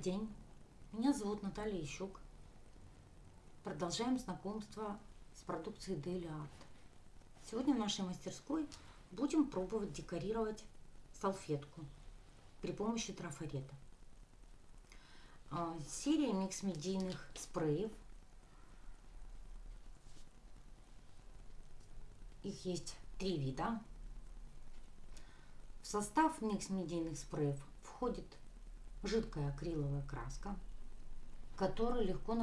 день, меня зовут Наталья Ищук. Продолжаем знакомство с продукцией Daily Art. Сегодня в нашей мастерской будем пробовать декорировать салфетку при помощи трафарета. А, серия микс-медийных спреев. Их есть три вида. В состав микс-медийных спреев входит жидкая акриловая краска, которая легко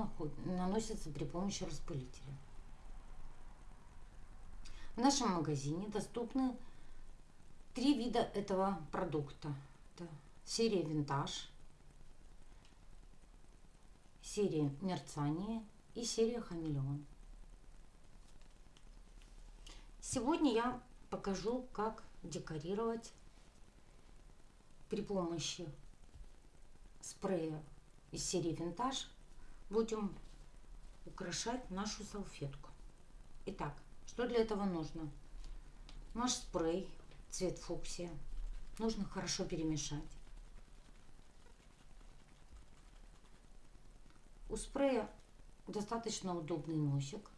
наносится при помощи распылителя. В нашем магазине доступны три вида этого продукта. Это серия Винтаж, серия Мерцание и серия Хамелеон. Сегодня я покажу, как декорировать при помощи спрея из серии Винтаж будем украшать нашу салфетку. Итак, что для этого нужно? Наш спрей, цвет фуксия, нужно хорошо перемешать. У спрея достаточно удобный носик.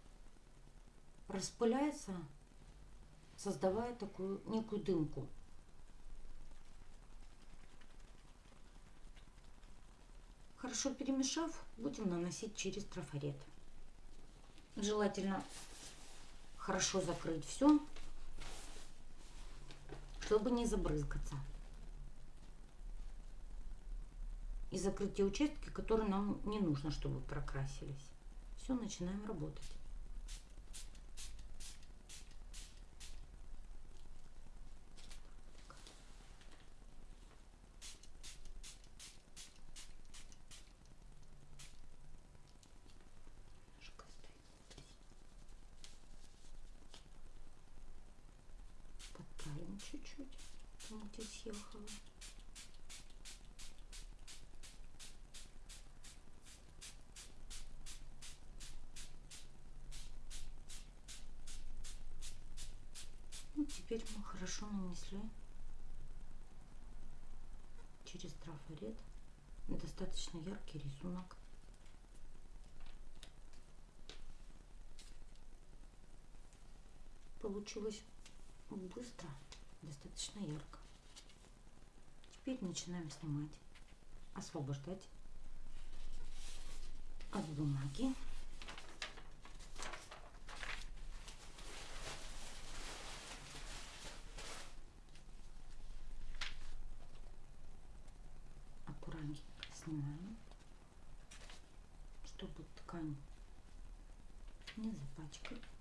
Распыляется, создавая такую некую дымку. Хорошо перемешав, будем наносить через трафарет. Желательно хорошо закрыть все, чтобы не забрызгаться. И закрыть те участки, которые нам не нужно, чтобы прокрасились. Все, начинаем работать. Чуть-чуть. Мути съехала. Ну, теперь мы хорошо нанесли через трафарет достаточно яркий рисунок. Получилось быстро достаточно ярко. Теперь начинаем снимать, освобождать от бумаги. Аккуратненько снимаем, чтобы ткань не запачкать.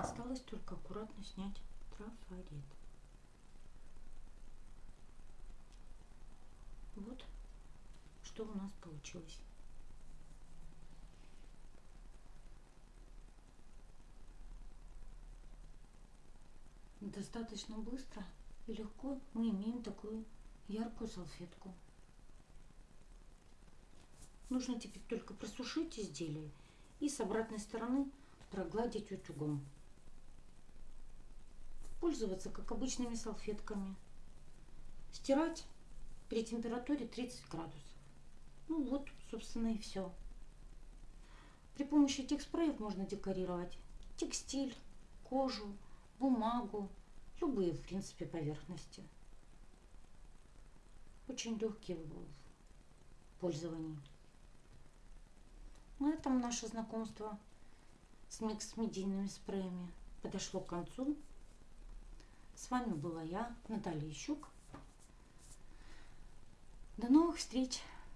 Осталось только аккуратно снять трафарет. Вот что у нас получилось. Достаточно быстро и легко мы имеем такую яркую салфетку. Нужно теперь только просушить изделие и с обратной стороны прогладить утюгом пользоваться как обычными салфетками. Стирать при температуре 30 градусов. Ну вот, собственно, и все. При помощи этих спреев можно декорировать текстиль, кожу, бумагу, любые, в принципе, поверхности. Очень легкие в пользовании. На этом наше знакомство с микс-медийными спреями подошло к концу. С вами была я, Наталья Ищук. До новых встреч!